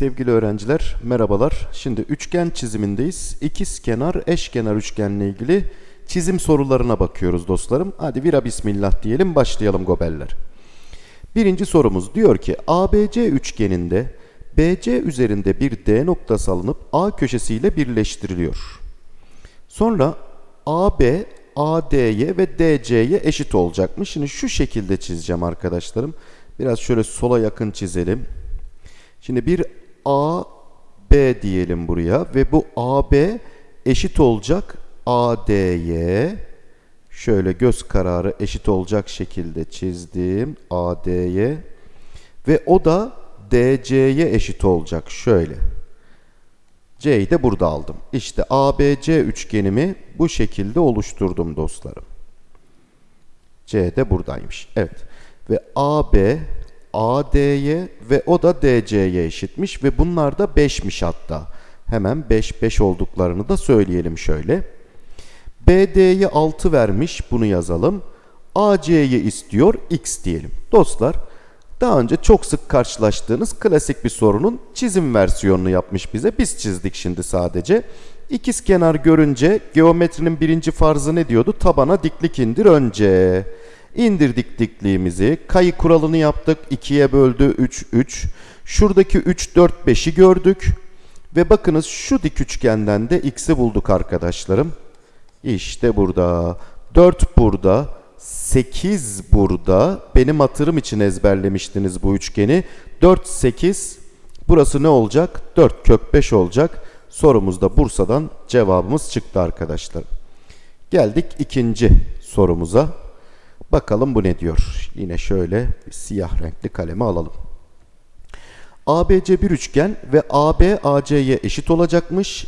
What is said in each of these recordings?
Sevgili öğrenciler merhabalar. Şimdi üçgen çizimindeyiz. İkiz kenar eşkenar üçgenle ilgili çizim sorularına bakıyoruz dostlarım. Hadi vira bismillah diyelim başlayalım gobeller. Birinci sorumuz diyor ki ABC üçgeninde BC üzerinde bir D noktası alınıp A köşesiyle birleştiriliyor. Sonra AB AD'ye ve DC'ye eşit olacakmış. Şimdi şu şekilde çizeceğim arkadaşlarım. Biraz şöyle sola yakın çizelim. Şimdi bir A, B diyelim buraya ve bu AB eşit olacak AD'ye. Şöyle göz kararı eşit olacak şekilde çizdim AD'ye. Ve o da DC'ye eşit olacak şöyle. C'yi de burada aldım. İşte ABC üçgenimi bu şekilde oluşturdum dostlarım. C de buradaymış. Evet. Ve AB AD'ye ve o da DC'ye eşitmiş ve bunlar da 5'miş hatta. Hemen 5 5 olduklarını da söyleyelim şöyle. BD'ye 6 vermiş bunu yazalım. AC'yi istiyor x diyelim. Dostlar daha önce çok sık karşılaştığınız klasik bir sorunun çizim versiyonunu yapmış bize. Biz çizdik şimdi sadece. İkiz kenar görünce geometrinin birinci farzı ne diyordu? Tabana diklik indir önce. İndirdik dikliğimizi. Kayı kuralını yaptık. 2'ye böldü 3 3. Şuradaki 3 4 5'i gördük. Ve bakınız şu dik üçgenden de x'i bulduk arkadaşlarım. İşte burada. 4 burada. 8 burada. Benim hatırım için ezberlemiştiniz bu üçgeni. 4 8 burası ne olacak? 4 kök 5 olacak. Sorumuzda Bursa'dan cevabımız çıktı arkadaşlar. Geldik ikinci sorumuza. Bakalım bu ne diyor. Yine şöyle siyah renkli kalemi alalım. ABC bir üçgen ve AB AC'ye eşit olacakmış.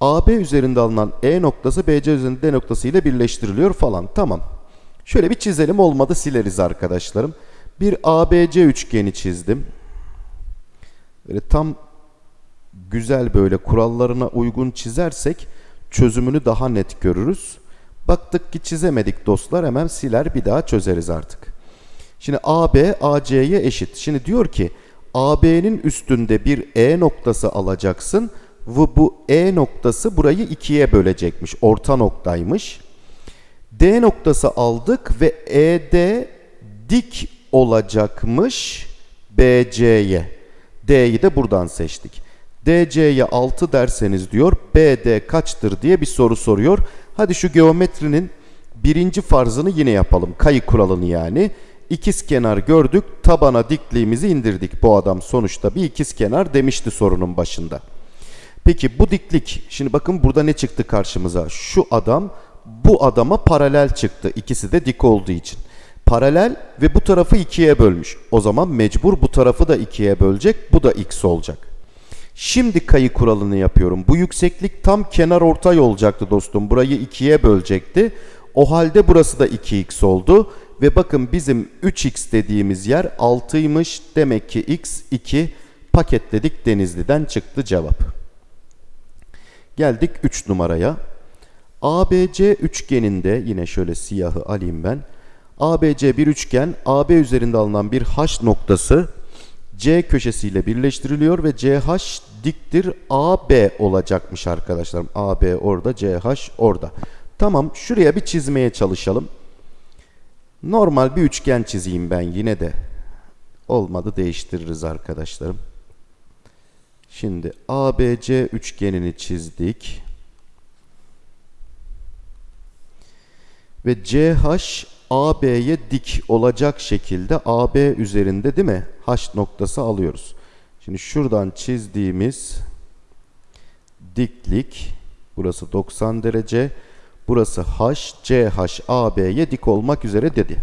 AB üzerinde alınan E noktası BC üzerinde D noktası ile birleştiriliyor falan. Tamam. Şöyle bir çizelim olmadı sileriz arkadaşlarım. Bir ABC üçgeni çizdim. Böyle tam güzel böyle kurallarına uygun çizersek çözümünü daha net görürüz. Baktık ki çizemedik dostlar hemen siler bir daha çözeriz artık. Şimdi AB AC'ye eşit. Şimdi diyor ki AB'nin üstünde bir E noktası alacaksın ve bu E noktası burayı ikiye bölecekmiş. Orta noktaymış. D noktası aldık ve ED dik olacakmış BC'ye. D'yi de buradan seçtik. DC'ye 6 derseniz diyor BD kaçtır diye bir soru soruyor. Hadi şu geometrinin birinci farzını yine yapalım. Kayı kuralını yani. İkiz kenar gördük. Tabana dikliğimizi indirdik. Bu adam sonuçta bir ikiz kenar demişti sorunun başında. Peki bu diklik. Şimdi bakın burada ne çıktı karşımıza? Şu adam bu adama paralel çıktı. İkisi de dik olduğu için. Paralel ve bu tarafı ikiye bölmüş. O zaman mecbur bu tarafı da ikiye bölecek. Bu da x olacak. Şimdi kayı kuralını yapıyorum. Bu yükseklik tam kenar ortay olacaktı dostum. Burayı ikiye bölecekti. O halde burası da 2x oldu. Ve bakın bizim 3x dediğimiz yer 6'ymış. Demek ki x 2 paketledik Denizli'den çıktı cevap. Geldik 3 numaraya. ABC üçgeninde yine şöyle siyahı alayım ben. ABC bir üçgen AB üzerinde alınan bir H noktası C köşesiyle birleştiriliyor ve CH diktir AB olacakmış arkadaşlarım. AB orada, CH orada. Tamam, şuraya bir çizmeye çalışalım. Normal bir üçgen çizeyim ben yine de. Olmadı değiştiririz arkadaşlarım. Şimdi ABC üçgenini çizdik. Ve CH AB'ye dik olacak şekilde AB üzerinde değil mi? H noktası alıyoruz. Şimdi şuradan çizdiğimiz diklik burası 90 derece. Burası H, CH AB'ye dik olmak üzere dedi.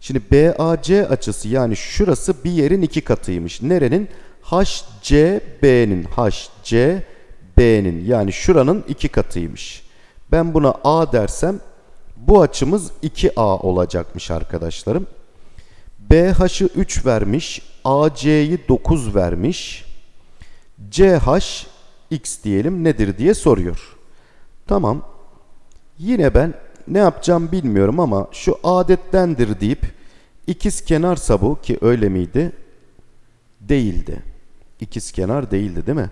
Şimdi BAC açısı yani şurası bir yerin iki katıymış. Nerenin? HCB'nin HCB'nin yani şuranın iki katıymış. Ben buna A dersem bu açımız 2A olacakmış arkadaşlarım. BH'ı 3 vermiş. AC'yi 9 vermiş. CH x diyelim nedir diye soruyor. Tamam. Yine ben ne yapacağım bilmiyorum ama şu adettendir deyip ikiz kenarsa bu ki öyle miydi? Değildi. İkizkenar değildi değil mi?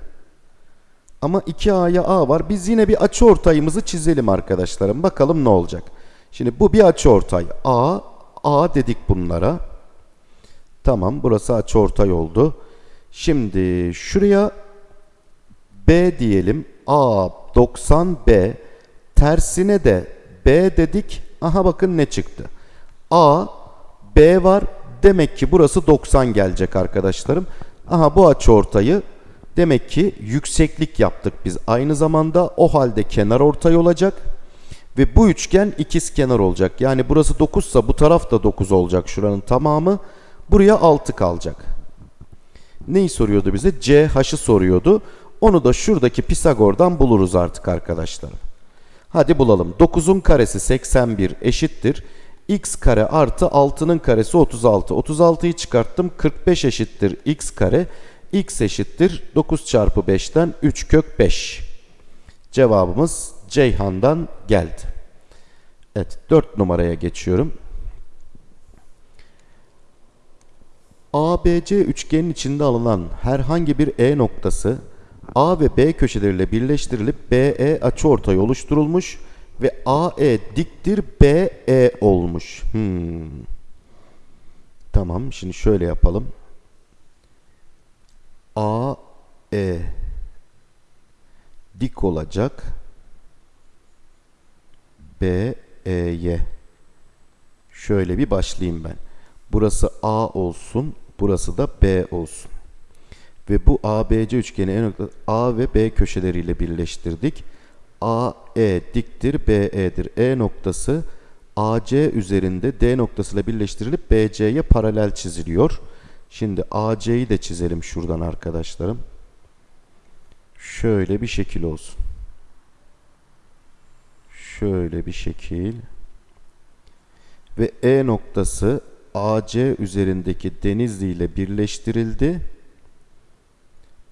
Ama 2A'ya A var. Biz yine bir açıortayımızı çizelim arkadaşlarım. Bakalım ne olacak. Şimdi bu bir açıortay. A, A dedik bunlara. Tamam burası açıortay oldu. Şimdi şuraya B diyelim. A 90 B. Tersine de B dedik. Aha bakın ne çıktı. A, B var. Demek ki burası 90 gelecek arkadaşlarım. Aha bu açıortayı demek ki yükseklik yaptık biz. Aynı zamanda o halde kenar ortay olacak. Ve bu üçgen ikiz kenar olacak. Yani burası 9 ise bu taraf da 9 olacak şuranın tamamı. Buraya 6 kalacak. Neyi soruyordu bize? CH'ı soruyordu. Onu da şuradaki Pisagor'dan buluruz artık arkadaşlar. Hadi bulalım. 9'un karesi 81 eşittir. x kare artı 6'nın karesi 36. 36'yı çıkarttım. 45 eşittir x kare. x eşittir 9 çarpı 5'ten 3 kök 5. Cevabımız Ceyhan'dan geldi. Evet 4 numaraya geçiyorum. ABC üçgenin içinde alınan herhangi bir E noktası A ve B köşeleriyle birleştirilip BE açıortay oluşturulmuş ve AE diktir BE olmuş. Hmm. Tamam şimdi şöyle yapalım. AE dik olacak. BE'ye. Şöyle bir başlayayım ben. Burası A olsun, burası da B olsun. Ve bu ABC üçgeni en nokta A ve B köşeleriyle birleştirdik. AE diktir BE'dir. E noktası AC üzerinde D noktasıyla birleştirilip BC'ye paralel çiziliyor. Şimdi AC'yi de çizelim şuradan arkadaşlarım. Şöyle bir şekil olsun. Şöyle bir şekil. Ve E noktası AC üzerindeki Denizli ile birleştirildi.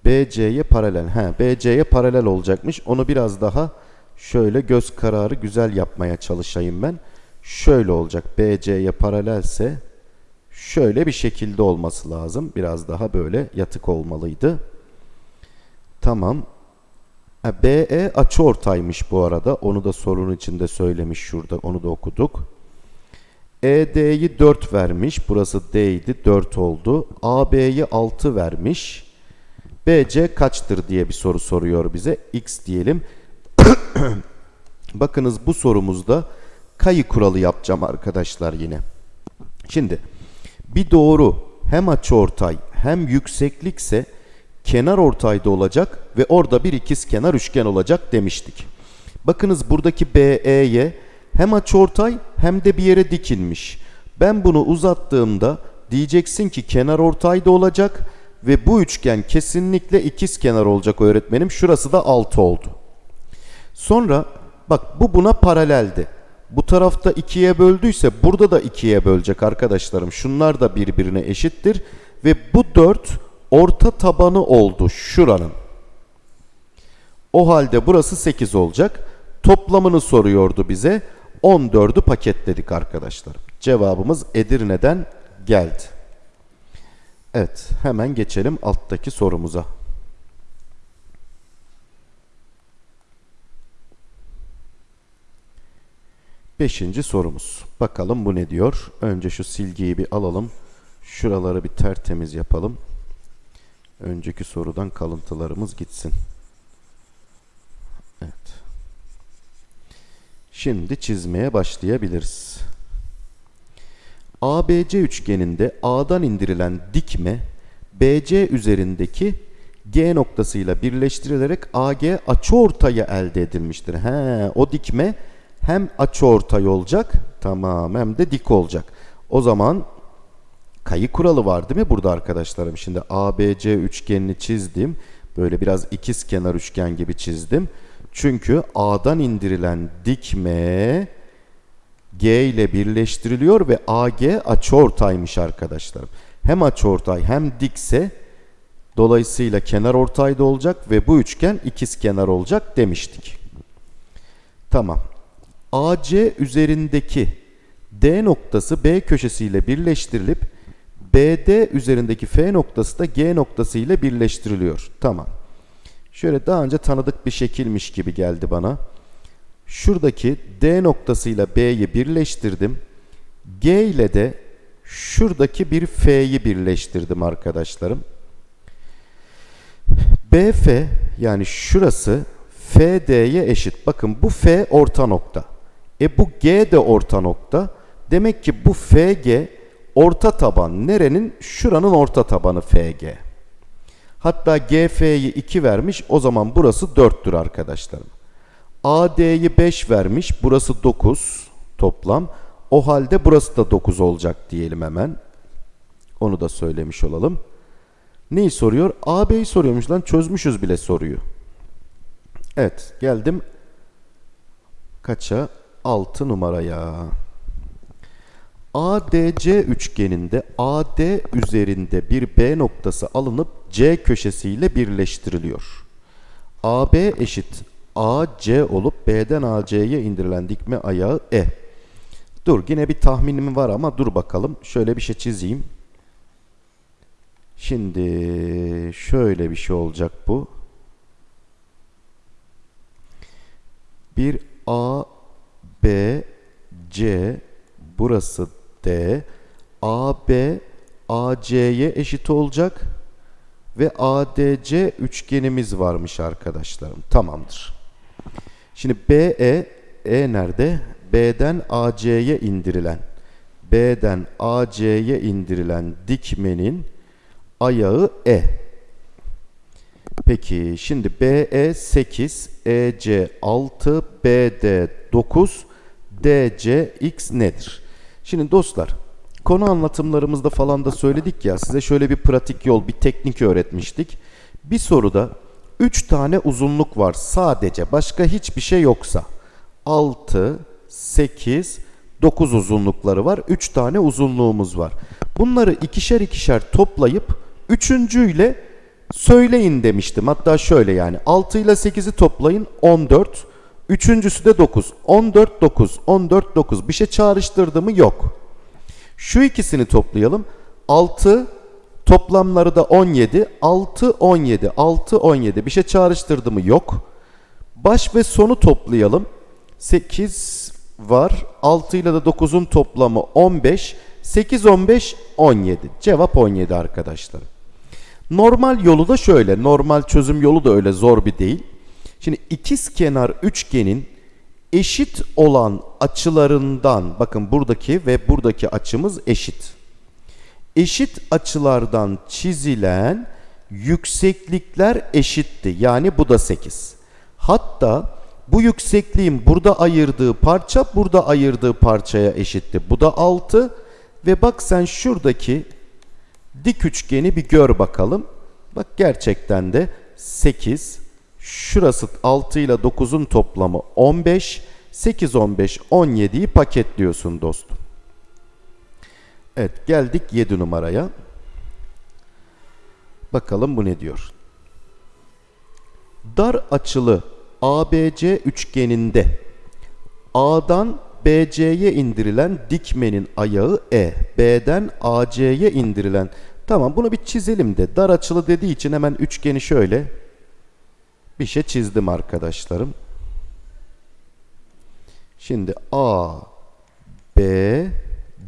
BC'ye paralel. He, BC'ye paralel olacakmış. Onu biraz daha şöyle göz kararı güzel yapmaya çalışayım ben. Şöyle olacak. BC'ye paralelse şöyle bir şekilde olması lazım. Biraz daha böyle yatık olmalıydı. Tamam. BE açıortaymış bu arada. Onu da sorunun içinde söylemiş şurada. Onu da okuduk. ED'yi 4 vermiş. Burası D idi. 4 oldu. AB'yi 6 vermiş. BC kaçtır diye bir soru soruyor bize. X diyelim. Bakınız bu sorumuzda kayı kuralı yapacağım arkadaşlar yine. Şimdi bir doğru hem açıortay hem yükseklikse kenar ortayda olacak ve orada bir ikiz kenar üçgen olacak demiştik. Bakınız buradaki BE'ye hem açıortay hem de bir yere dikilmiş. Ben bunu uzattığımda diyeceksin ki kenar ortayda olacak ve bu üçgen kesinlikle ikiz kenar olacak öğretmenim. Şurası da 6 oldu. Sonra bak bu buna paraleldi. Bu tarafta ikiye böldüyse burada da ikiye bölecek arkadaşlarım. Şunlar da birbirine eşittir. Ve bu 4 orta tabanı oldu şuranın. O halde burası 8 olacak. Toplamını soruyordu bize. 14'ü paketledik arkadaşlar. Cevabımız Edirne'den geldi. Evet hemen geçelim alttaki sorumuza. Beşinci sorumuz. Bakalım bu ne diyor? Önce şu silgiyi bir alalım. Şuraları bir tertemiz yapalım. Önceki sorudan kalıntılarımız gitsin. Şimdi çizmeye başlayabiliriz. ABC üçgeninde A'dan indirilen dikme BC üzerindeki G noktasıyla birleştirilerek AG açıortayı elde edilmiştir. He, o dikme hem açıortay olacak, tamam hem de dik olacak. O zaman kayı kuralı var değil mi burada arkadaşlarım? Şimdi ABC üçgenini çizdim. Böyle biraz ikiz kenar üçgen gibi çizdim. Çünkü A'dan indirilen dikme G ile birleştiriliyor ve AG açıortaymış arkadaşlarım. Hem açıortay hem dikse dolayısıyla kenar ortayda olacak ve bu üçgen ikiz kenar olacak demiştik. Tamam. AC üzerindeki D noktası B köşesiyle birleştirilip BD üzerindeki F noktası da G noktası ile birleştiriliyor. Tamam. Şöyle daha önce tanıdık bir şekilmiş gibi geldi bana. Şuradaki D noktasıyla B'yi birleştirdim. G ile de şuradaki bir F'yi birleştirdim arkadaşlarım. BF yani şurası FD'ye eşit. Bakın bu F orta nokta. E bu G de orta nokta. Demek ki bu FG orta taban nerenin? Şuranın orta tabanı FG. Hatta GF'yi 2 vermiş. O zaman burası 4'tür arkadaşlarım. AD'yi 5 vermiş. Burası 9 toplam. O halde burası da 9 olacak diyelim hemen. Onu da söylemiş olalım. Neyi soruyor? AB'yi soruyormuş lan. Çözmüşüz bile soruyu. Evet geldim. Kaça? 6 numaraya. ADC üçgeninde AD üzerinde bir B noktası alınıp C köşesiyle birleştiriliyor. AB eşit AC olup B'den AC'ye indirilen dikme ayağı E. Dur yine bir tahminim var ama dur bakalım. Şöyle bir şey çizeyim. Şimdi şöyle bir şey olacak bu. Bir A, B, C, burası D, AB, AC'ye eşit olacak ve ADC üçgenimiz varmış arkadaşlarım. Tamamdır. Şimdi BE, E nerede? B'den AC'ye indirilen, B'den AC'ye indirilen dikmenin ayağı E. Peki şimdi BE 8, EC 6, BD 9, DC X nedir? Şimdi dostlar konu anlatımlarımızda falan da söyledik ya size şöyle bir pratik yol, bir teknik öğretmiştik. Bir soruda 3 tane uzunluk var sadece başka hiçbir şey yoksa 6, 8, 9 uzunlukları var. 3 tane uzunluğumuz var. Bunları ikişer ikişer toplayıp üçüncüyle söyleyin demiştim. Hatta şöyle yani 6 ile 8'i toplayın 14. Üçüncüsü de 9. 14, 9. 14, 9. Bir şey çağrıştırdı mı? Yok. Şu ikisini toplayalım. 6 toplamları da 17. 6, 17. 6, 17. Bir şey çağrıştırdı mı? Yok. Baş ve sonu toplayalım. 8 var. 6 ile de 9'un toplamı 15. 8, 15, 17. Cevap 17 arkadaşlar. Normal yolu da şöyle. Normal çözüm yolu da öyle zor bir değil. Şimdi ikiz kenar üçgenin eşit olan açılarından bakın buradaki ve buradaki açımız eşit. Eşit açılardan çizilen yükseklikler eşitti. Yani bu da 8. Hatta bu yüksekliğin burada ayırdığı parça burada ayırdığı parçaya eşitti. Bu da 6 ve bak sen şuradaki dik üçgeni bir gör bakalım. Bak gerçekten de 8 şurası 6 ile 9'un toplamı 15 8 15 17'yi paketliyorsun dostum. Evet geldik 7 numaraya. Bakalım bu ne diyor. Dar açılı ABC üçgeninde A'dan BC'ye indirilen dikmenin ayağı E. B'den AC'ye indirilen. Tamam bunu bir çizelim de. Dar açılı dediği için hemen üçgeni şöyle bir şey çizdim arkadaşlarım. Şimdi A, B,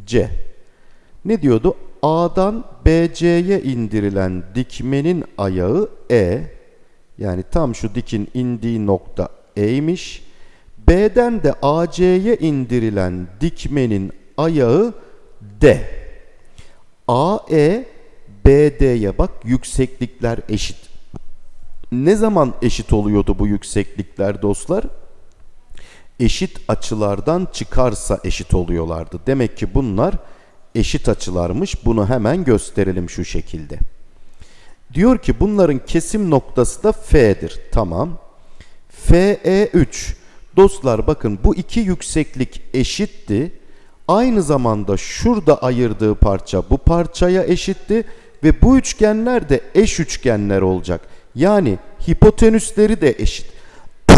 C. Ne diyordu? A'dan BC'ye indirilen dikmenin ayağı E. Yani tam şu dikin indiği nokta E'ymiş. B'den de AC'ye indirilen dikmenin ayağı D. AE BD'ye bak yükseklikler eşit. Ne zaman eşit oluyordu bu yükseklikler dostlar? Eşit açılardan çıkarsa eşit oluyorlardı. Demek ki bunlar eşit açılarmış. Bunu hemen gösterelim şu şekilde. Diyor ki bunların kesim noktası da F'dir. Tamam. FE3 Dostlar bakın bu iki yükseklik eşitti. Aynı zamanda şurada ayırdığı parça bu parçaya eşitti ve bu üçgenler de eş üçgenler olacak. Yani hipotenüsleri de eşit.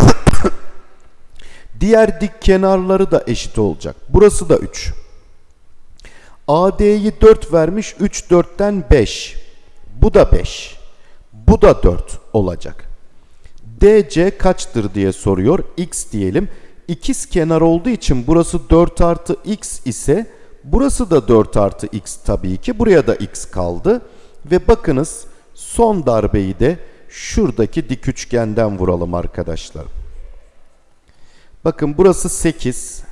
Diğer dik kenarları da eşit olacak. Burası da 3. AD'yi 4 vermiş. 3 4'ten 5. Bu da 5. Bu da 4 olacak. DC kaçtır diye soruyor. X diyelim. İkiz kenar olduğu için burası 4 artı X ise burası da 4 artı X tabii ki. Buraya da X kaldı. Ve bakınız son darbeyi de şuradaki dik üçgenden vuralım arkadaşlar. Bakın burası 8.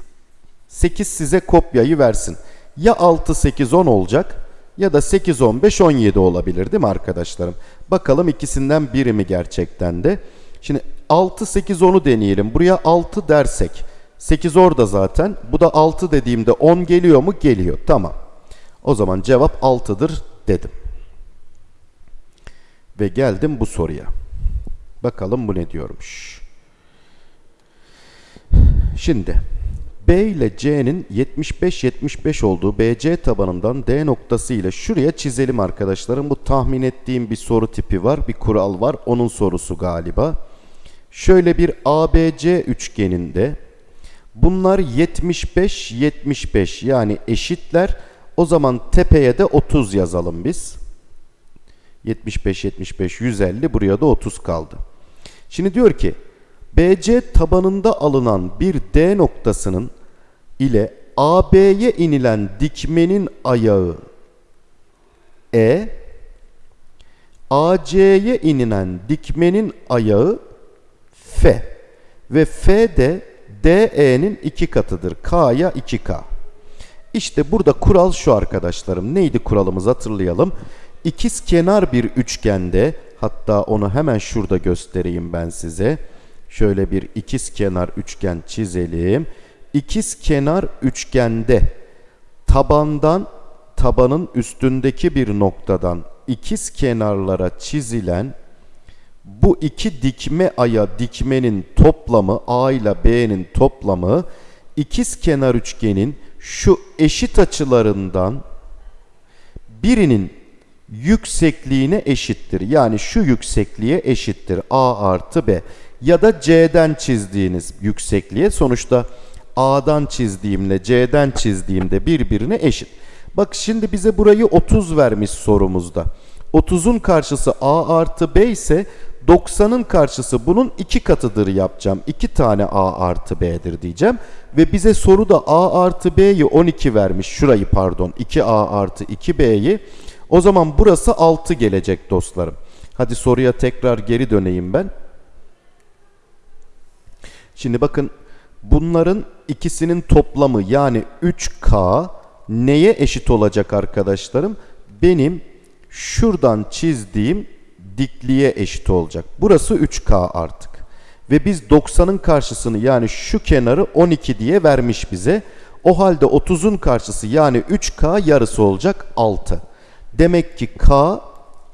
8 size kopyayı versin. Ya 6, 8, 10 olacak ya da 8, 15, 17 olabilir değil mi arkadaşlarım? Bakalım ikisinden biri mi gerçekten de. Şimdi 6, 8, 10'u deneyelim. Buraya 6 dersek 8 orada zaten. Bu da 6 dediğimde 10 geliyor mu? Geliyor. Tamam. O zaman cevap 6'dır dedim. Ve geldim bu soruya. Bakalım bu ne diyormuş. Şimdi B ile C'nin 75-75 olduğu BC tabanından D noktası ile şuraya çizelim arkadaşlarım. Bu tahmin ettiğim bir soru tipi var. Bir kural var. Onun sorusu galiba. Şöyle bir ABC üçgeninde bunlar 75-75 yani eşitler. O zaman tepeye de 30 yazalım biz. 75-75 150 buraya da 30 kaldı. Şimdi diyor ki BC tabanında alınan bir D noktasının ile AB'ye inilen dikmenin ayağı E, AC'ye inilen dikmenin ayağı F ve F de DE'nin iki katıdır. K'ya 2K. İşte burada kural şu arkadaşlarım. Neydi kuralımız hatırlayalım. İkiz kenar bir üçgende hatta onu hemen şurada göstereyim ben size. Şöyle bir ikiz kenar üçgen çizelim. İkiz kenar üçgende tabandan tabanın üstündeki bir noktadan ikiz kenarlara çizilen bu iki dikme aya dikmenin toplamı A ile B'nin toplamı ikiz kenar üçgenin şu eşit açılarından birinin yüksekliğine eşittir. Yani şu yüksekliğe eşittir. A artı B. Ya da C'den çizdiğiniz yüksekliğe sonuçta A'dan çizdiğimle C'den çizdiğimde birbirine eşit. Bak şimdi bize burayı 30 vermiş sorumuzda. 30'un karşısı A artı B ise 90'ın karşısı bunun iki katıdır yapacağım. 2 tane A artı B'dir diyeceğim. Ve bize soruda A artı B'yi 12 vermiş. Şurayı pardon 2A artı 2B'yi. O zaman burası 6 gelecek dostlarım. Hadi soruya tekrar geri döneyim ben. Şimdi bakın bunların ikisinin toplamı yani 3K neye eşit olacak arkadaşlarım? Benim şuradan çizdiğim dikliğe eşit olacak. Burası 3K artık. Ve biz 90'ın karşısını yani şu kenarı 12 diye vermiş bize. O halde 30'un karşısı yani 3K yarısı olacak 6. Demek ki K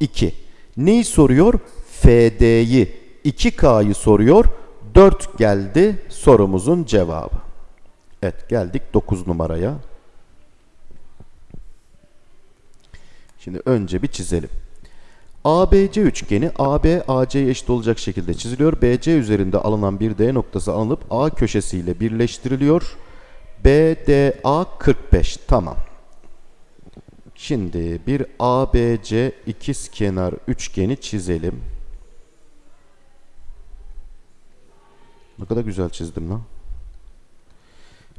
2. Neyi soruyor? FD'yi 2K'yı soruyor. 4 geldi sorumuzun cevabı. Evet geldik 9 numaraya. Şimdi önce bir çizelim. ABC üçgeni AB AC'ye eşit olacak şekilde çiziliyor. BC üzerinde alınan bir D noktası alınıp A köşesiyle birleştiriliyor. BDA 45. Tamam. Şimdi bir ABC ikizkenar üçgeni çizelim. Ne kadar güzel çizdim lan.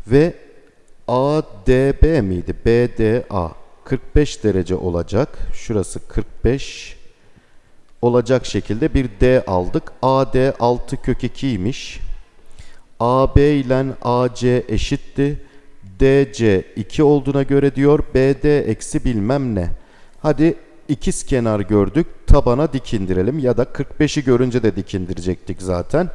Ve ADB miydi? BDA 45 derece olacak. Şurası 45 olacak şekilde bir D aldık. AD 6 kök 2'ymiş. AB ile AC eşitti. DC 2 olduğuna göre diyor BD eksi bilmem ne. Hadi ikiz kenar gördük. Tabana dik indirelim ya da 45'i görünce de dik indirecektik zaten.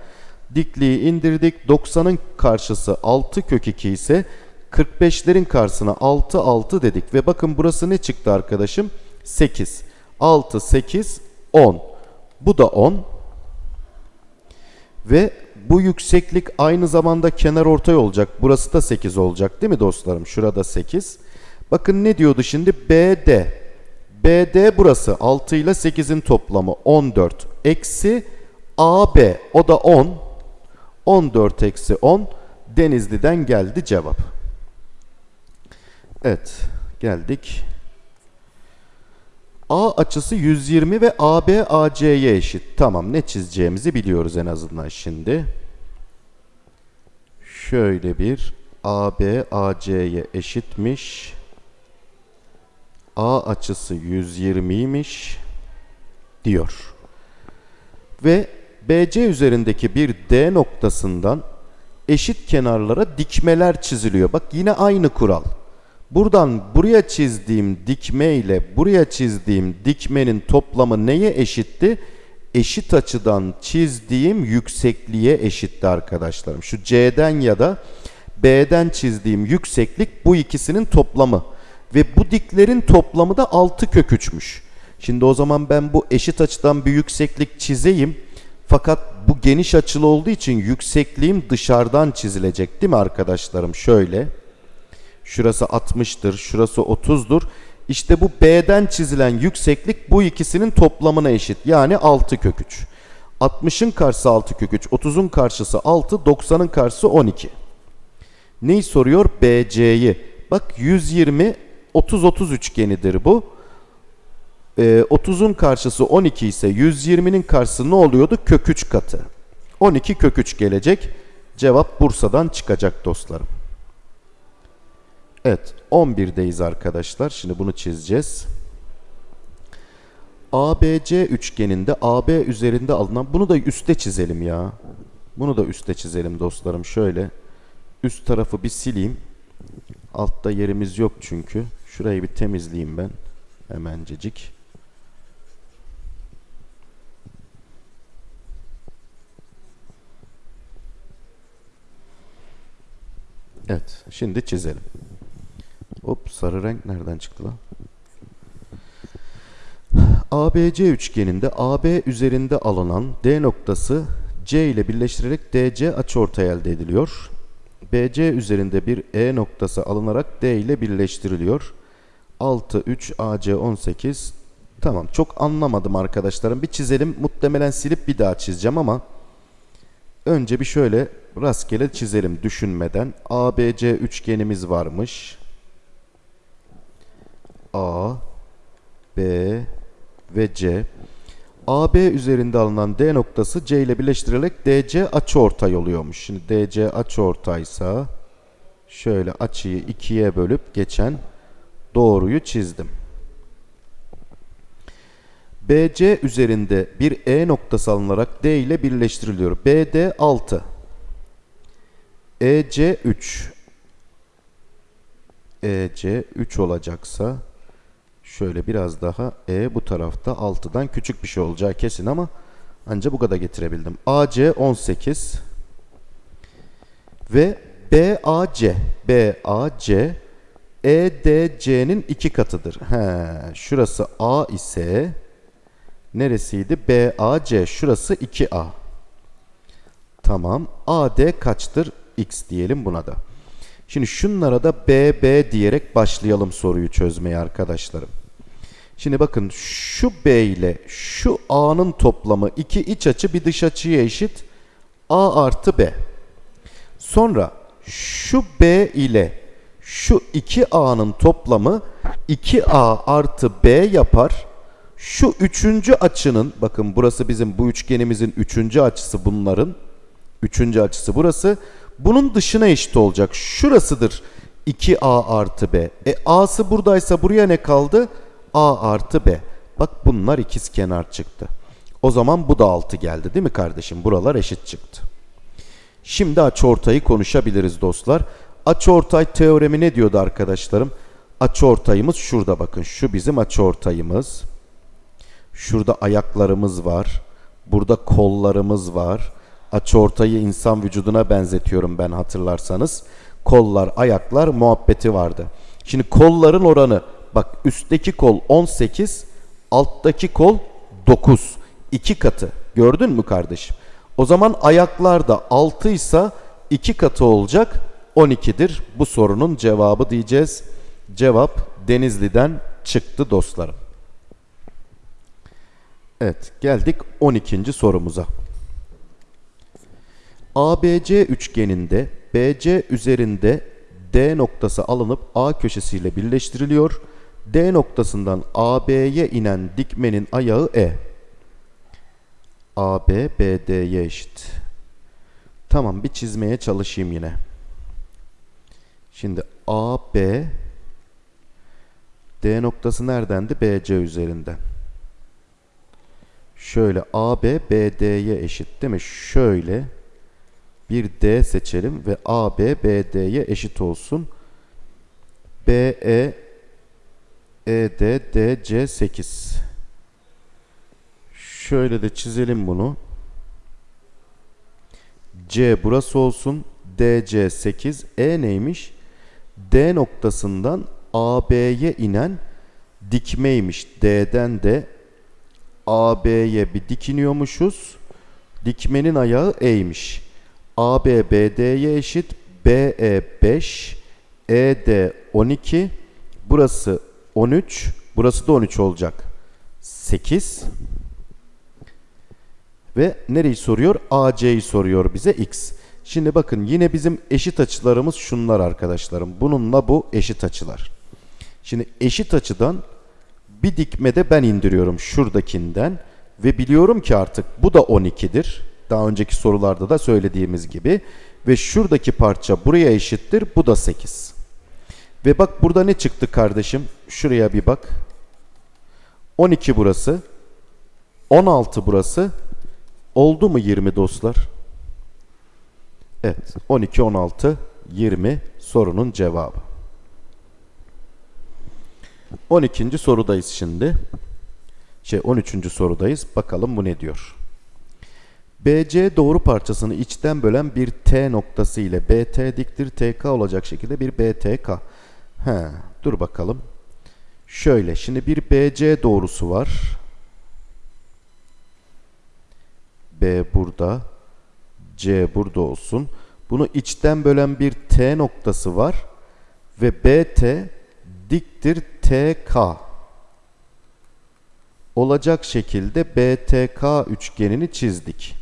Dikliği indirdik. 90'ın karşısı 6 kök 2 ise 45'lerin karşısına 6 6 dedik. Ve bakın burası ne çıktı arkadaşım? 8. 6 8 10. Bu da 10. Ve bu yükseklik aynı zamanda kenar ortay olacak. Burası da 8 olacak değil mi dostlarım? Şurada 8. Bakın ne diyordu şimdi? BD. BD burası. 6 ile 8'in toplamı 14. Eksi AB. O da 10. 14 eksi 10. Denizli'den geldi cevap. Evet. geldik. A açısı 120 ve AB AC'ye eşit. Tamam ne çizeceğimizi biliyoruz en azından şimdi. Şöyle bir AB AC'ye eşitmiş. A açısı 120'ymiş diyor. Ve BC üzerindeki bir D noktasından eşit kenarlara dikmeler çiziliyor. Bak yine aynı kural. Buradan buraya çizdiğim dikme ile buraya çizdiğim dikmenin toplamı neye eşitti? Eşit açıdan çizdiğim yüksekliğe eşitti arkadaşlarım. Şu C'den ya da B'den çizdiğim yükseklik bu ikisinin toplamı. Ve bu diklerin toplamı da 6 kök 3'müş. Şimdi o zaman ben bu eşit açıdan bir yükseklik çizeyim. Fakat bu geniş açılı olduğu için yüksekliğim dışarıdan çizilecek değil mi arkadaşlarım? Şöyle. Şurası 60'tır, şurası 30'dur. İşte bu B'den çizilen yükseklik bu ikisinin toplamına eşit. Yani 6 kök 3. 60'ın karşısı 6 kök 3, 30'un karşısı 6, 90'ın karşısı 12. Neyi soruyor? BC'yi. Bak 120, 30, 30 üçgenidir bu. Ee, 30'un karşısı 12 ise 120'nin karşısı ne oluyordu? Kök 3 katı. 12 kök 3 gelecek. Cevap Bursa'dan çıkacak dostlarım. Evet 11'deyiz arkadaşlar. Şimdi bunu çizeceğiz. ABC üçgeninde AB üzerinde alınan bunu da üste çizelim ya. Bunu da üste çizelim dostlarım. Şöyle üst tarafı bir sileyim. Altta yerimiz yok çünkü. Şurayı bir temizleyeyim ben. Hemencecik. Evet. Şimdi çizelim. Hop sarı renk nereden çıktı lan? ABC üçgeninde AB üzerinde alınan D noktası C ile birleştirerek DC açıortay elde ediliyor. BC üzerinde bir E noktası alınarak D ile birleştiriliyor. 6, 3, AC 18. Tamam çok anlamadım arkadaşlarım. Bir çizelim. Muhtemelen silip bir daha çizeceğim ama önce bir şöyle rastgele çizelim düşünmeden. ABC üçgenimiz varmış. A, B ve C. AB üzerinde alınan D noktası C ile birleştirilerek DC açıortay oluyormuş. Şimdi DC açıortaysa şöyle açıyı ikiye bölüp geçen doğruyu çizdim. BC üzerinde bir E noktası alınarak D ile birleştiriliyor. BD 6. EC 3. EC 3 olacaksa şöyle biraz daha E bu tarafta 6'dan küçük bir şey olacağı kesin ama ancak bu kadar getirebildim. AC 18 ve BAC BAC EDC'nin iki katıdır. He, şurası A ise neresiydi? BAC şurası 2A. Tamam. AD kaçtır? X diyelim buna da. Şimdi şunlara da BB diyerek başlayalım soruyu çözmeye arkadaşlarım. Şimdi bakın şu B ile şu A'nın toplamı iki iç açı bir dış açıya eşit. A artı B. Sonra şu B ile şu 2A'nın toplamı 2A artı B yapar. Şu üçüncü açının bakın burası bizim bu üçgenimizin üçüncü açısı bunların. Üçüncü açısı burası. Bunun dışına eşit olacak. Şurasıdır 2A artı B. E A'sı buradaysa buraya ne kaldı? A artı B. Bak bunlar ikiz kenar çıktı. O zaman bu da 6 geldi değil mi kardeşim? Buralar eşit çıktı. Şimdi açıortayı konuşabiliriz dostlar. Açıortay teoremi ne diyordu arkadaşlarım? Açıortayımız şurada bakın. Şu bizim açıortayımız. Şurada ayaklarımız var. Burada kollarımız var. Açıortayı insan vücuduna benzetiyorum ben hatırlarsanız. Kollar, ayaklar muhabbeti vardı. Şimdi kolların oranı bak üstteki kol 18, alttaki kol 9. 2 katı. Gördün mü kardeşim? O zaman ayaklar da 6 ise 2 katı olacak 12'dir. Bu sorunun cevabı diyeceğiz. Cevap Denizli'den çıktı dostlarım. Evet geldik 12. sorumuza. ABC üçgeninde BC üzerinde D noktası alınıp A köşesiyle birleştiriliyor. D noktasından AB'ye inen dikmenin ayağı E. AB BD'ye eşit. Tamam bir çizmeye çalışayım yine. Şimdi AB D noktası neredendi? BC üzerinden. Şöyle AB BD'ye eşit değil mi? Şöyle bir D seçelim ve AB BD'ye eşit olsun. BE ED DC 8. Şöyle de çizelim bunu. C burası olsun. DC 8. E neymiş? D noktasından AB'ye inen dikmeymiş. D'den de AB'ye bir dikiniyormuşuz. Dikmenin ayağı E'ymiş. AB BD'ye eşit. BE 5. ED 12. Burası 13. Burası da 13 olacak. 8. Ve nereyi soruyor? AC'yi soruyor bize X. Şimdi bakın yine bizim eşit açılarımız şunlar arkadaşlarım. Bununla bu eşit açılar. Şimdi eşit açıdan bir dikmede ben indiriyorum şuradakinden ve biliyorum ki artık bu da 12'dir. Daha önceki sorularda da söylediğimiz gibi ve şuradaki parça buraya eşittir. Bu da 8. Ve bak burada ne çıktı kardeşim? Şuraya bir bak. 12 burası. 16 burası. Oldu mu 20 dostlar? Evet. 12, 16, 20 sorunun cevabı. 12. sorudayız şimdi. Şey 13. sorudayız. Bakalım bu ne diyor? BC doğru parçasını içten bölen bir T noktası ile BT diktir TK olacak şekilde bir BTK. He, dur bakalım. Şöyle şimdi bir BC doğrusu var. B burada. C burada olsun. Bunu içten bölen bir T noktası var. Ve BT diktir TK. Olacak şekilde BTK üçgenini çizdik.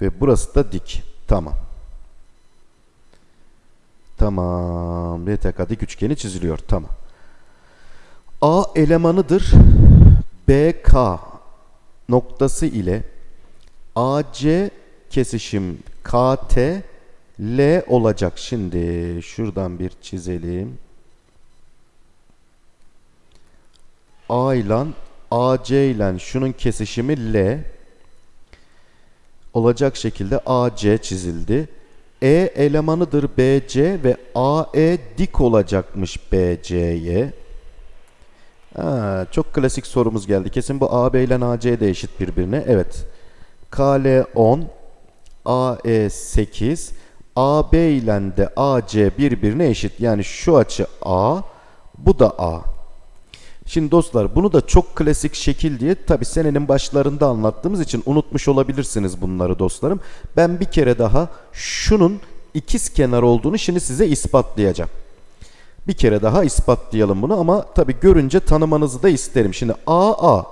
Ve burası da dik. Tamam. Tamam. BTK dik üçgeni çiziliyor. Tamam. A elemanıdır. BK noktası ile AC kesişim KT L olacak. Şimdi şuradan bir çizelim. A ile AC ile şunun kesişimi L olacak şekilde AC çizildi. E elemanıdır BC ve AE dik olacakmış BC'ye. çok klasik sorumuz geldi. Kesin bu AB ile AC de eşit birbirine. Evet. KL 10, AE 8, AB ile de AC birbirine eşit. Yani şu açı A, bu da A. Şimdi dostlar bunu da çok klasik şekil diye tabi senenin başlarında anlattığımız için unutmuş olabilirsiniz bunları dostlarım. Ben bir kere daha şunun ikiz kenar olduğunu şimdi size ispatlayacağım. Bir kere daha ispatlayalım bunu ama tabi görünce tanımanızı da isterim. Şimdi AA,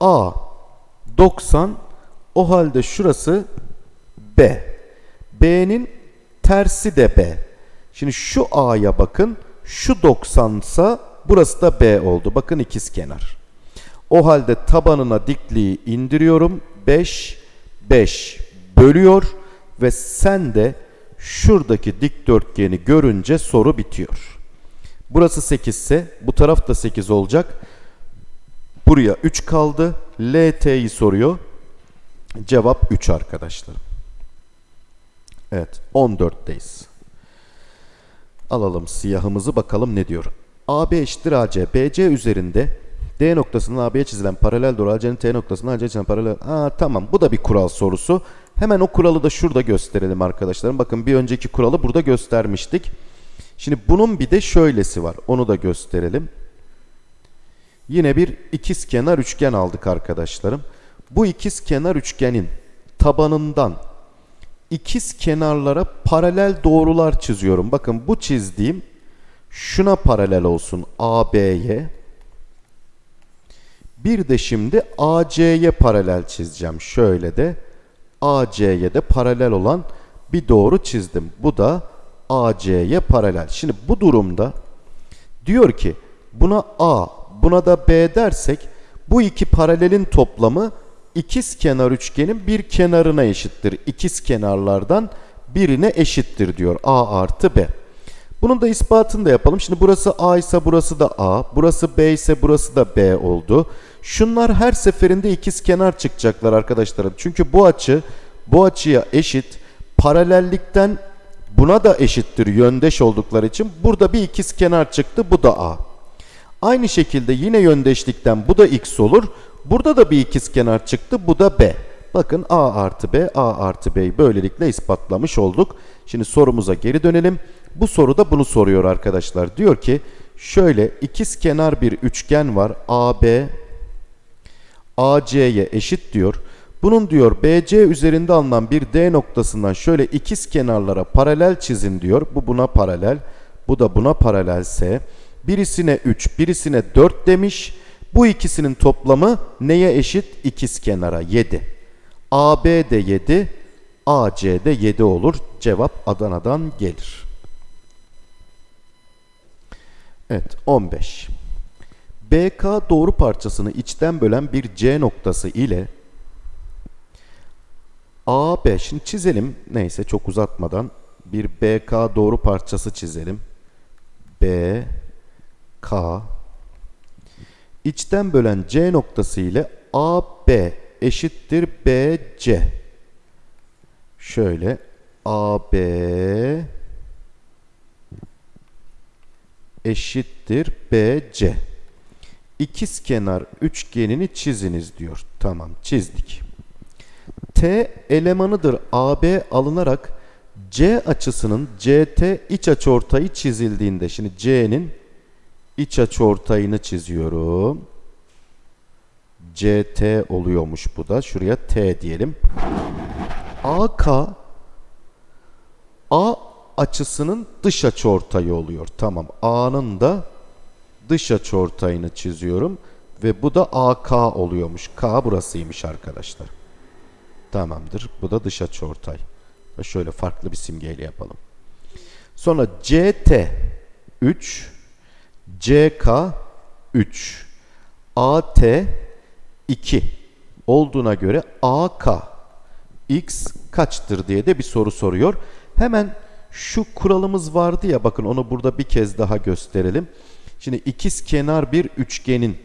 A 90 o halde şurası B. B'nin tersi de B. Şimdi şu A'ya bakın. Şu 90 ise burası da B oldu. Bakın ikiz kenar. O halde tabanına dikliği indiriyorum. 5, 5 bölüyor ve sen de şuradaki dikdörtgeni görünce soru bitiyor. Burası 8 ise bu taraf da 8 olacak. Buraya 3 kaldı. LT'yi soruyor. Cevap 3 arkadaşlar. Evet 14'teyiz. Alalım siyahımızı bakalım ne diyor. AB eşittir AC. BC üzerinde D noktasının AB'ye çizilen paralel doğru AC'nin T noktasının AC'ye çizilen paralel... Aa tamam bu da bir kural sorusu. Hemen o kuralı da şurada gösterelim arkadaşlarım. Bakın bir önceki kuralı burada göstermiştik. Şimdi bunun bir de şöylesi var. Onu da gösterelim. Yine bir ikiz kenar üçgen aldık arkadaşlarım. Bu ikiz kenar üçgenin tabanından ikiz kenarlara paralel doğrular çiziyorum. Bakın bu çizdiğim şuna paralel olsun AB'ye. Bir de şimdi AC'ye paralel çizeceğim. Şöyle de AC'ye de paralel olan bir doğru çizdim. Bu da AC'ye paralel. Şimdi bu durumda diyor ki buna A, buna da B dersek bu iki paralelin toplamı ikiz kenar üçgenin bir kenarına eşittir. İkiz kenarlardan birine eşittir diyor A artı B. Bunun da ispatını da yapalım. Şimdi burası A ise burası da A, burası B ise burası da B oldu. Şunlar her seferinde ikiz kenar çıkacaklar arkadaşlarım. Çünkü bu açı bu açıya eşit. Paralellikten buna da eşittir yöndeş oldukları için. Burada bir ikiz kenar çıktı. Bu da A. Aynı şekilde yine yöndeşlikten bu da X olur. Burada da bir ikiz kenar çıktı. Bu da B. Bakın A artı B, A artı B'yi böylelikle ispatlamış olduk. Şimdi sorumuza geri dönelim. Bu soruda bunu soruyor arkadaşlar. Diyor ki şöyle ikiz kenar bir üçgen var. AB AC'ye eşit diyor. Bunun diyor BC üzerinde alınan bir D noktasından şöyle ikiz kenarlara paralel çizin diyor. Bu buna paralel. Bu da buna paralelse birisine 3, birisine 4 demiş. Bu ikisinin toplamı neye eşit? İkiz kenara 7. AB de 7, AC de 7 olur. Cevap Adana'dan gelir. Evet 15. BK doğru parçasını içten bölen bir C noktası ile AB şimdi çizelim neyse çok uzatmadan bir BK doğru parçası çizelim. B K içten bölen C noktası ile AB eşittir BC. Şöyle AB eşittir BC. İkiz kenar üçgenini çiziniz diyor. Tamam çizdik. T elemanıdır AB alınarak C açısının CT iç açıortayı çizildiğinde şimdi C'nin iç açıortayını çiziyorum. CT oluyormuş bu da. Şuraya T diyelim. AK A açısının dış açıortayı oluyor. Tamam. A'nın da dış açıortayını çiziyorum ve bu da AK oluyormuş. K burasıymış arkadaşlar. Tamamdır. Bu da dış açıortay. Şöyle farklı bir simgeyle yapalım. Sonra CT 3 CK 3 AT 2 olduğuna göre AK X kaçtır diye de bir soru soruyor. Hemen şu kuralımız vardı ya bakın onu burada bir kez daha gösterelim. Şimdi ikiz kenar bir üçgenin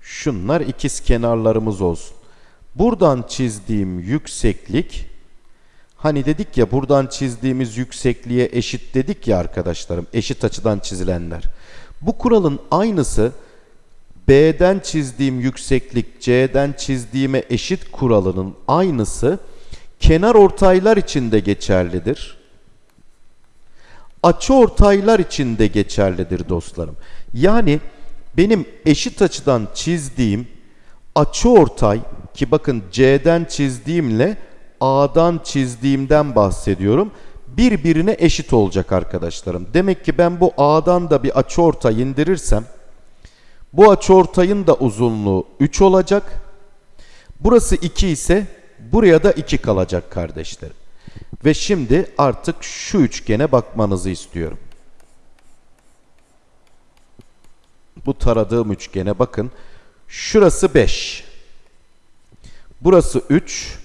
şunlar ikiz kenarlarımız olsun. Buradan çizdiğim yükseklik hani dedik ya buradan çizdiğimiz yüksekliğe eşit dedik ya arkadaşlarım eşit açıdan çizilenler. Bu kuralın aynısı B'den çizdiğim yükseklik C'den çizdiğime eşit kuralının aynısı kenar ortaylar için de geçerlidir. Açı ortaylar için de geçerlidir dostlarım. Yani benim eşit açıdan çizdiğim açı ortay ki bakın C'den çizdiğimle A'dan çizdiğimden bahsediyorum. Birbirine eşit olacak arkadaşlarım. Demek ki ben bu A'dan da bir açı ortay indirirsem bu açıortayın da uzunluğu 3 olacak. Burası 2 ise buraya da 2 kalacak kardeşlerim. Ve şimdi artık şu üçgene bakmanızı istiyorum. Bu taradığım üçgene bakın. Şurası 5. Burası 3.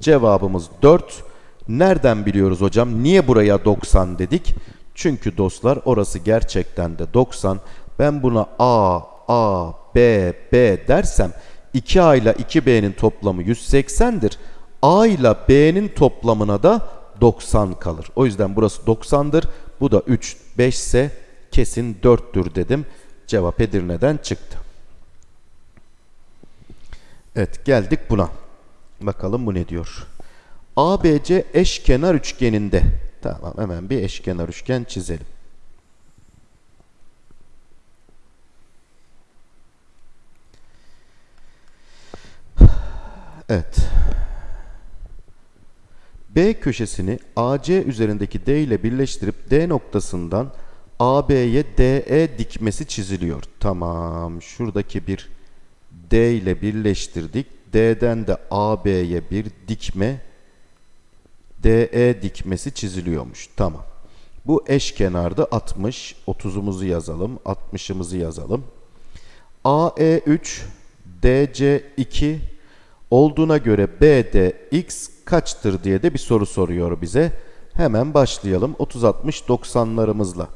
Cevabımız 4. Nereden biliyoruz hocam? Niye buraya 90 dedik? Çünkü dostlar orası gerçekten de 90. Ben buna A, A, B, B dersem 2A ile 2B'nin toplamı 180'dir. A ile B'nin toplamına da 90 kalır. O yüzden burası 90'dır. Bu da 3, 5 ise kesin 4'tür dedim. Cevap Edirne'den çıktı. Evet geldik buna. Bakalım bu ne diyor. ABC eşkenar üçgeninde. Tamam hemen bir eşkenar üçgen çizelim. Evet. B köşesini AC üzerindeki D ile birleştirip D noktasından AB'ye DE dikmesi çiziliyor. Tamam. Şuradaki bir D ile birleştirdik. D'den de AB'ye bir dikme DE dikmesi çiziliyormuş. Tamam. Bu eşkenarda 60. 30'umuzu yazalım. 60'ımızı yazalım. AE3 DC2 olduğuna göre BDX kaçtır diye de bir soru soruyor bize. Hemen başlayalım. 30 60 90'larımızla.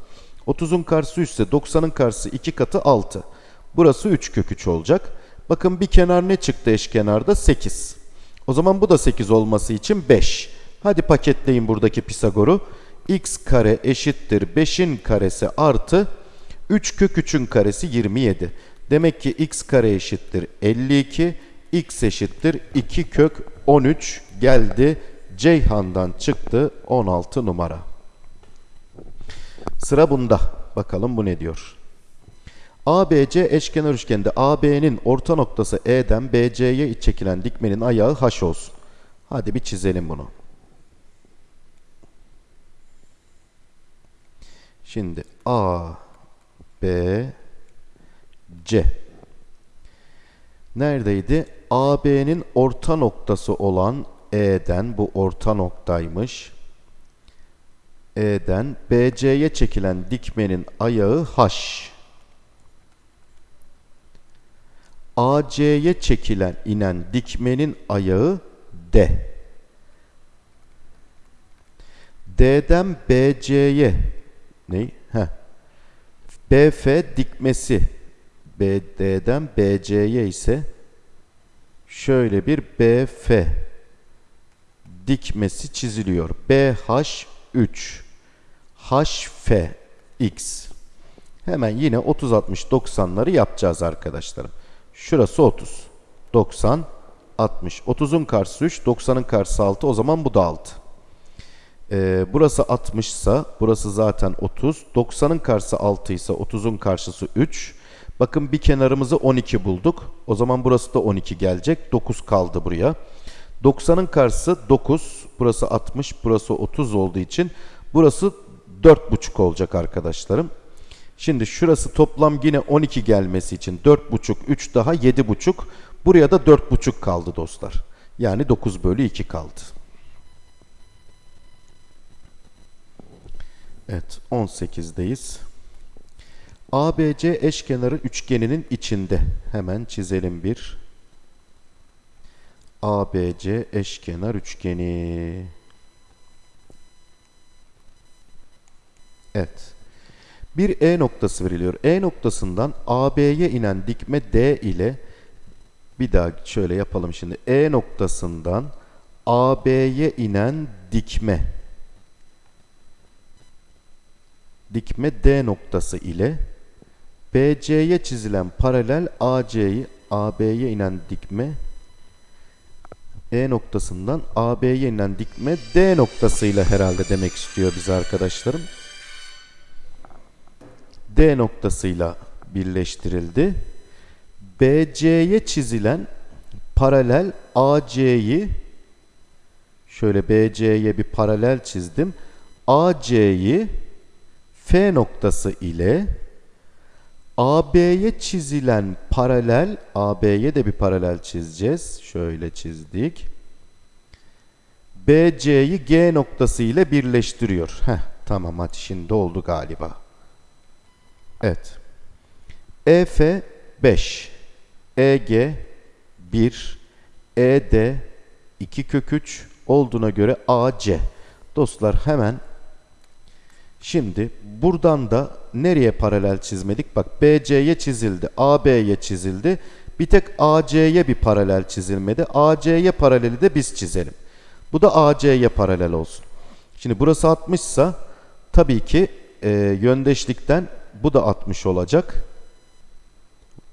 30'un karşısı 3 ise 90'ın karşısı 2 katı 6. Burası 3 kök 3 olacak. Bakın bir kenar ne çıktı eşkenarda? 8. O zaman bu da 8 olması için 5. Hadi paketleyin buradaki Pisagor'u. x kare eşittir 5'in karesi artı 3 kök 3'ün karesi 27. Demek ki x kare eşittir 52, x eşittir 2 kök 13 geldi. Ceyhan'dan çıktı 16 numara. Sıra bunda. Bakalım bu ne diyor. ABC eşkenar üçgende AB'nin orta noktası E'den BC'ye çekilen dikmenin ayağı H olsun. Hadi bir çizelim bunu. Şimdi A, B, C. Neredeydi? AB'nin orta noktası olan E'den, bu orta noktaymış. E'den BC'ye çekilen dikmenin ayağı H. AC'ye çekilen inen dikmenin ayağı D. D'den BC'ye ne? BF dikmesi BD'den BC'ye ise şöyle bir BF dikmesi çiziliyor. BH3 HFX Hemen yine 30 60 90'ları yapacağız arkadaşlarım. Şurası 30. 90 60. 30'un karşısı 3, 90'ın karşısı 6. O zaman bu da 6. Ee, burası 60 ise burası zaten 30. 90'ın karşısı 6 ise 30'un karşısı 3. Bakın bir kenarımızı 12 bulduk. O zaman burası da 12 gelecek. 9 kaldı buraya. 90'ın karşısı 9. Burası 60. Burası 30 olduğu için burası 4,5 olacak arkadaşlarım. Şimdi şurası toplam yine 12 gelmesi için 4,5 3 daha 7,5. Buraya da 4,5 kaldı dostlar. Yani 9 bölü 2 kaldı. Evet 18'deyiz. ABC eşkenarı üçgeninin içinde. Hemen çizelim bir. ABC eşkenar üçgeni. Evet. Bir E noktası veriliyor. E noktasından AB'ye inen dikme D ile bir daha şöyle yapalım şimdi. E noktasından AB'ye inen dikme dikme D noktası ile BC'ye çizilen paralel AC'yi AB'ye inen dikme E noktasından AB'ye inen dikme D noktasıyla herhalde demek istiyor bize arkadaşlarım. D noktasıyla birleştirildi. BC'ye çizilen paralel AC'yi şöyle BC'ye bir paralel çizdim. AC'yi F noktası ile AB'ye çizilen paralel AB'ye de bir paralel çizeceğiz. Şöyle çizdik. BC'yi G noktası ile birleştiriyor. Heh, tamam hadi şimdi oldu galiba. Evet. EF 5, EG 1, ED 2 kök 3 olduğuna göre AC. Dostlar hemen şimdi buradan da nereye paralel çizmedik? Bak BC'ye çizildi, AB'ye çizildi. Bir tek AC'ye bir paralel çizilmedi. AC'ye paraleli de biz çizelim. Bu da AC'ye paralel olsun. Şimdi burası 60 ise tabii ki e, yöndeşlikten bu da 60 olacak.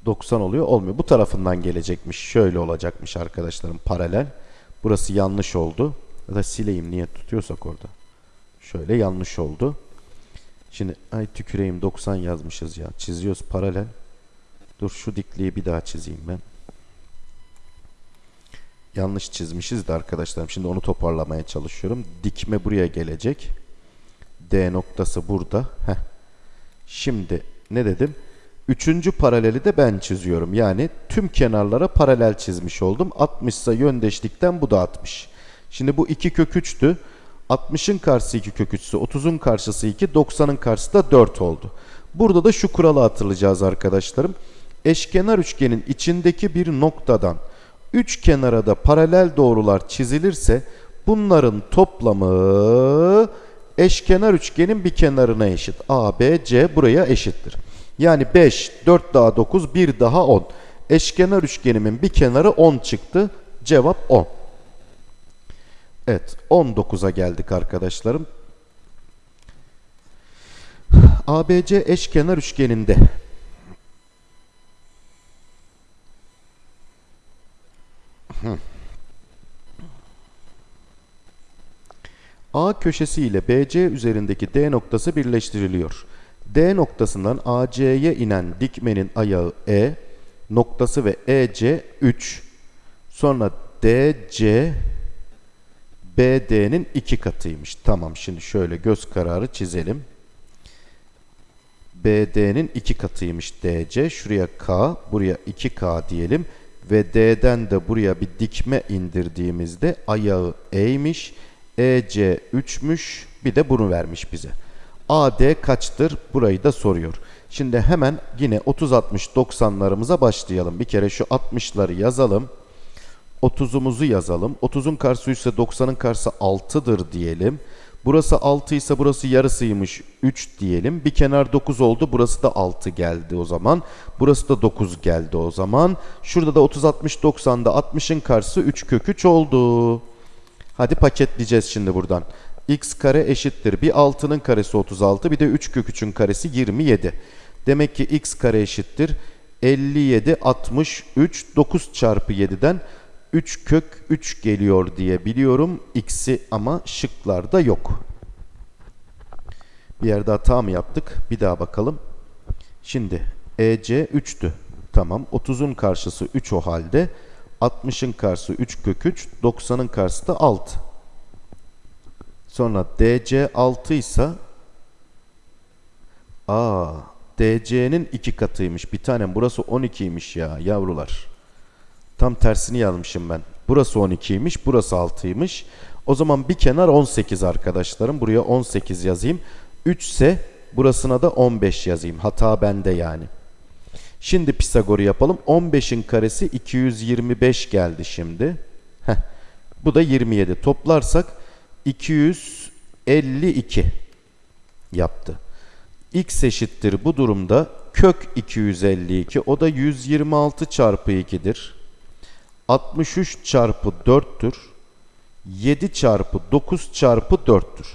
90 oluyor. Olmuyor. Bu tarafından gelecekmiş. Şöyle olacakmış arkadaşlarım paralel. Burası yanlış oldu. Ya da sileyim niye tutuyorsak orada. Şöyle yanlış oldu. Şimdi ay tüküreyim 90 yazmışız ya. Çiziyoruz paralel. Dur şu dikliği bir daha çizeyim ben. Yanlış çizmişiz de arkadaşlarım. Şimdi onu toparlamaya çalışıyorum. Dikme buraya gelecek. D noktası burada. Heh. Şimdi ne dedim? Üçüncü paraleli de ben çiziyorum. Yani tüm kenarlara paralel çizmiş oldum. 60 ise yöndeşlikten bu da 60. Şimdi bu 2 kök 3'tü. 60'ın karşısı 2 kök 3 ise 30'un karşısı 2, 90'ın karşısı da 4 oldu. Burada da şu kuralı hatırlayacağız arkadaşlarım. Eşkenar üçgenin içindeki bir noktadan üç kenara da paralel doğrular çizilirse bunların toplamı eşkenar üçgenin bir kenarına eşit. A, B, C buraya eşittir. Yani 5, 4 daha 9, 1 daha 10. Eşkenar üçgenimin bir kenarı 10 çıktı. Cevap 10. Evet 19'a geldik arkadaşlarım. ABC eşkenar üçgeninde A köşesi ile BC üzerindeki D noktası birleştiriliyor. D noktasından AC'ye inen dikmenin ayağı E, noktası ve EC 3. Sonra DC BD'nin iki katıymış. Tamam şimdi şöyle göz kararı çizelim. BD'nin iki katıymış DC. Şuraya K, buraya 2K diyelim. Ve D'den de buraya bir dikme indirdiğimizde ayağı E'ymiş. EC 3'müş. Bir de bunu vermiş bize. AD kaçtır? Burayı da soruyor. Şimdi hemen yine 30-60-90'larımıza başlayalım. Bir kere şu 60'ları yazalım. 30'umuzu yazalım. 30'un karşısı 3 ise 90'ın karşısı 6'dır diyelim. Burası 6 ise burası yarısıymış 3 diyelim. Bir kenar 9 oldu. Burası da 6 geldi o zaman. Burası da 9 geldi o zaman. Şurada da 30 60 90'da 60'ın karşısı 3 kök 3 oldu. Hadi paketleyeceğiz şimdi buradan. x kare eşittir. Bir 6'nın karesi 36 bir de 3 kök 3'ün karesi 27. Demek ki x kare eşittir. 57 63 9 çarpı 7'den 3 kök 3 geliyor diye biliyorum. X'i ama şıklarda yok. Bir yerde hata mı yaptık? Bir daha bakalım. Şimdi EC 3'tü. Tamam. 30'un karşısı 3 o halde. 60'ın karşısı 3 kök 3. 90'ın karşısı da 6. Sonra DC 6 ise Aa, DC'nin 2 katıymış. Bir tanem burası 12'ymiş ya yavrular. Tam tersini yazmışım ben. Burası 12'ymiş, burası 6'ymış. O zaman bir kenar 18 arkadaşlarım. Buraya 18 yazayım. 3 ise burasına da 15 yazayım. Hata bende yani. Şimdi Pisagor'u yapalım. 15'in karesi 225 geldi şimdi. Heh. Bu da 27. Toplarsak 252 yaptı. X eşittir bu durumda kök 252. O da 126 çarpı 2'dir. 63 çarpı 4'tür. 7 çarpı 9 çarpı 4'tür.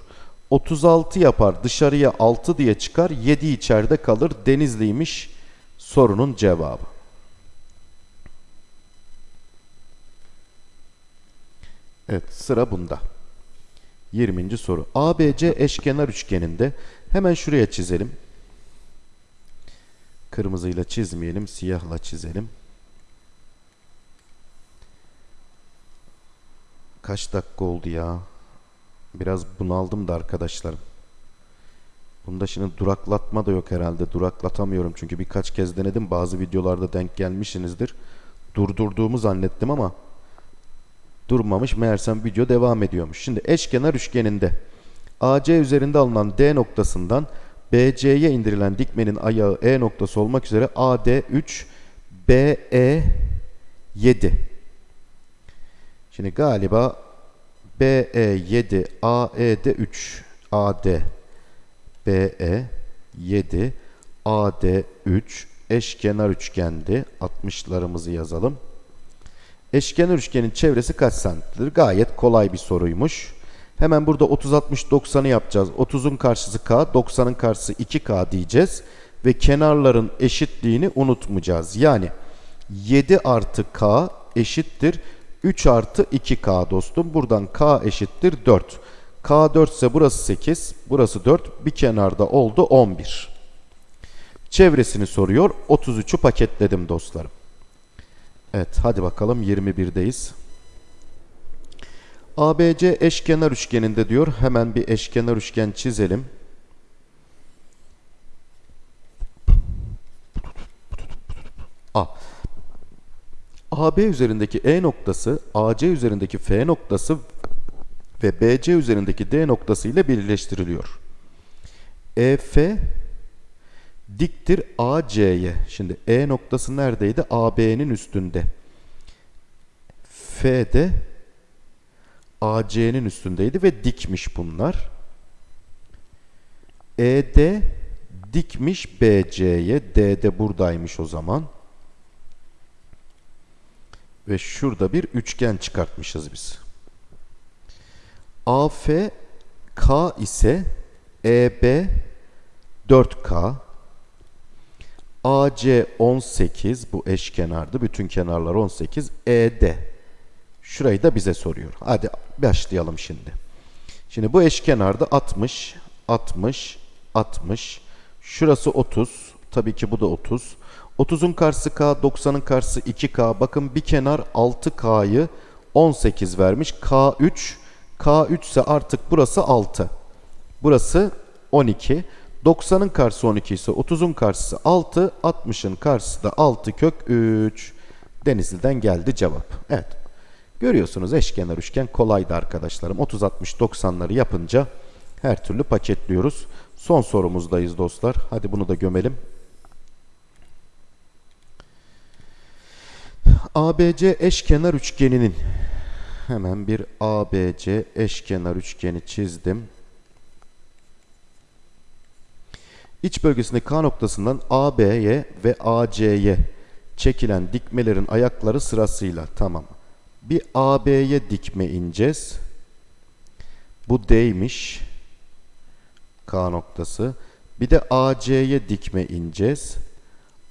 36 yapar dışarıya 6 diye çıkar 7 içeride kalır denizliymiş sorunun cevabı. Evet sıra bunda. 20. soru. ABC eşkenar üçgeninde hemen şuraya çizelim. Kırmızıyla çizmeyelim, siyahla çizelim. Kaç dakika oldu ya? Biraz bunaldım da arkadaşlarım. Bunda şimdi duraklatma da yok herhalde. Duraklatamıyorum çünkü birkaç kez denedim. Bazı videolarda denk gelmişsinizdir. Durdurduğumu zannettim ama durmamış. Meğersem video devam ediyormuş. Şimdi eşkenar üçgeninde AC üzerinde alınan D noktasından BC'ye indirilen dikmenin ayağı E noktası olmak üzere AD 3, BE 7. Şimdi galiba BE 7, AED 3, AD, BE 7, AD 3 eşkenar üçgendi. 60'larımızı yazalım. Eşkenar üçgenin çevresi kaç santimdir? Gayet kolay bir soruymuş. Hemen burada 30, 60, 90'ı yapacağız. 30'un karşısı K, 90'ın karşısı 2K diyeceğiz. Ve kenarların eşitliğini unutmayacağız. Yani 7 artı K eşittir 3 artı 2K dostum. Buradan K eşittir 4. K 4 ise burası 8, burası 4. Bir kenarda oldu 11. Çevresini soruyor. 33'ü paketledim dostlarım. Evet hadi bakalım 21'deyiz. ABC eşkenar üçgeninde diyor. Hemen bir eşkenar üçgen çizelim. A. AB üzerindeki E noktası, AC üzerindeki F noktası ve BC üzerindeki D noktası ile birleştiriliyor. EF diktir AC'ye. Şimdi E noktası neredeydi? AB'nin üstünde. F de AC'nin üstündeydi ve dikmiş bunlar. ED dikmiş BC'ye. D de buradaymış o zaman. Ve şurada bir üçgen çıkartmışız biz. AF K ise EB 4K AC 18 bu eşkenardı. Bütün kenarlar 18. ED. Şurayı da bize soruyor. Hadi başlayalım şimdi. Şimdi bu eşkenarda 60, 60, 60. Şurası 30. Tabii ki bu da 30. 30'un karşısı K, 90'ın karşısı 2K. Bakın bir kenar 6K'yı 18 vermiş. K3. K3 ise artık burası 6. Burası 12. 90'ın karşısı 12 ise 30'un karşısı 6, 60'ın karşısı da 6 kök 3. Denizli'den geldi cevap. Evet. Görüyorsunuz eşkenar üçgen kolaydı arkadaşlarım. 30, 60, 90'ları yapınca her türlü paketliyoruz. Son sorumuzdayız dostlar. Hadi bunu da gömelim. ABC eşkenar üçgeninin hemen bir ABC eşkenar üçgeni çizdim. İç bölgesinde K noktasından AB'ye ve AC'ye çekilen dikmelerin ayakları sırasıyla tamam. Bir AB'ye dikme ineceğiz. Bu D'ymiş. K noktası. Bir de AC'ye dikme ineceğiz.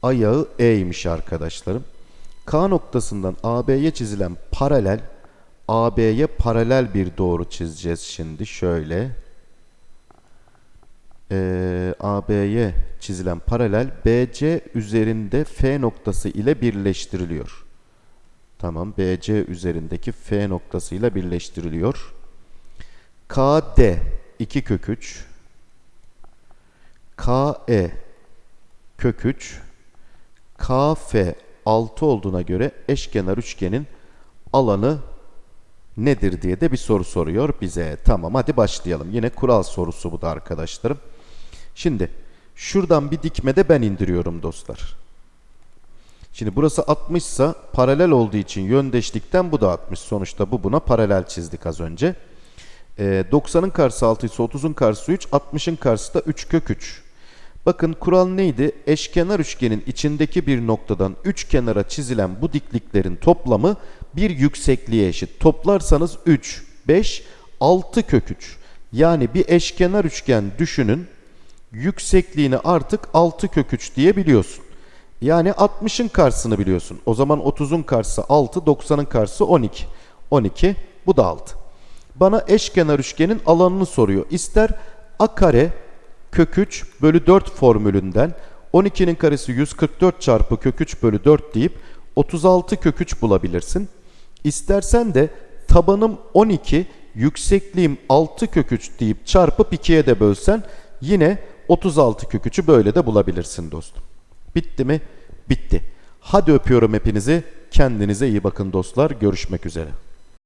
Ayağı E'ymiş arkadaşlarım. K noktasından AB'ye çizilen paralel AB'ye paralel bir doğru çizeceğiz şimdi şöyle. Ee, AB'ye çizilen paralel BC üzerinde F noktası ile birleştiriliyor. Tamam BC üzerindeki F noktası ile birleştiriliyor. KD 2 kök 3 KE kök 3 KF 6 olduğuna göre eşkenar üçgenin alanı nedir diye de bir soru soruyor bize. Tamam hadi başlayalım. Yine kural sorusu bu da arkadaşlarım. Şimdi şuradan bir dikmede ben indiriyorum dostlar. Şimdi burası 60 ise paralel olduğu için yöndeşlikten bu da 60. Sonuçta bu buna paralel çizdik az önce. Ee, 90'ın karşısı 6 ise 30'un karşısı 3, 60'ın karşısı da 3 kök 3. Bakın kural neydi? Eşkenar üçgenin içindeki bir noktadan üç kenara çizilen bu dikliklerin toplamı bir yüksekliğe eşit. Toplarsanız 3, 5, 6 kök 3. Yani bir eşkenar üçgen düşünün. Yüksekliğini artık 6 kök 3 diye biliyorsun. Yani 60'ın karşısını biliyorsun. O zaman 30'un karşısı 6, 90'ın karşısı 12. 12, bu da 6. Bana eşkenar üçgenin alanını soruyor. İster a kare kök 3 bölü 4 formülünden 12'nin karesi 144 çarpı kök 3 bölü 4 deyip 36 kök 3 bulabilirsin. İstersen de tabanım 12, yüksekliğim 6 kök 3 deyip çarpıp 2'ye de bölsen yine 36 kök 3'ü böyle de bulabilirsin dostum. Bitti mi? Bitti. Hadi öpüyorum hepinizi. Kendinize iyi bakın dostlar. Görüşmek üzere.